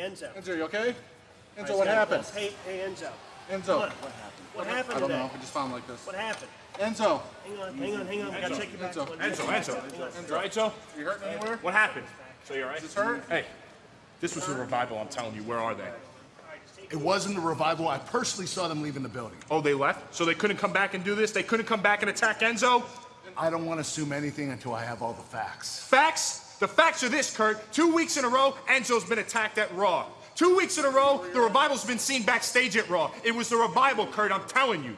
Enzo. Enzo, you okay? Enzo, what so- happened? Hey, hey, Enzo. Enzo, what happened? What happened I don't today? know. I just found him like this. What happened? Enzo, Hang on, hang on, hang on. We gotta check you back. Enzo. One Enzo, second. Enzo. Hang on. You alright, Joe? you hurting anywhere? What happened? So you alright? Is this hurt? Hey, this was the revival, I'm telling you. Where are they? It wasn't a revival. I personally saw them leaving the building. Oh, they left? So they couldn't come back and do this? They couldn't come back and attack Enzo? I don't want to assume anything until I have all the facts. Facts? The facts are this, Kurt. Two weeks in a row, Enzo's been attacked at Raw. Two weeks in a row, the revival's been seen backstage at Raw. It was the revival, Kurt, I'm telling you.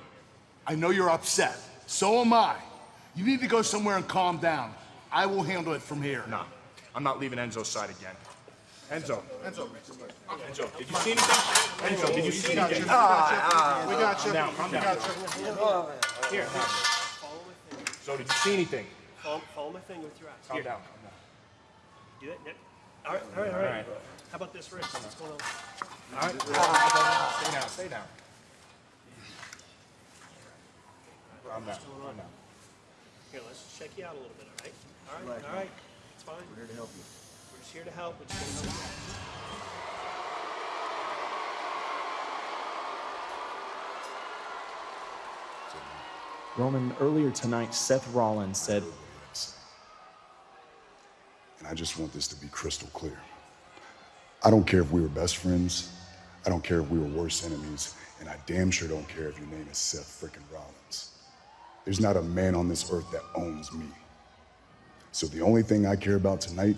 I know you're upset. So am I. You need to go somewhere and calm down. I will handle it from here. Nah, I'm not leaving Enzo's side again. Enzo, Enzo, Enzo, did you see anything? Enzo, did you see we got anything? We got you. We got you. Calm down, calm We down. got you. Here. So did you see anything? Follow, follow my finger with your eyes. Calm down, calm down. Do it. Yep. All right, all right, all right. How about this wrist? What's going on? All right, stay down, stay down. Calm down, calm down. Here, let's check you out a little bit, all right? All right, all right. It's fine. We're here to help you. We're just here to help. We're just gonna Roman, earlier tonight, Seth Rollins said, And I just want this to be crystal clear. I don't care if we were best friends. I don't care if we were worse enemies. And I damn sure don't care if your name is Seth frickin' Rollins. There's not a man on this earth that owns me. So the only thing I care about tonight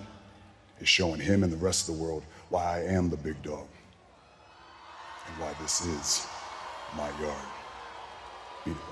is showing him and the rest of the world why I am the big dog and why this is my yard.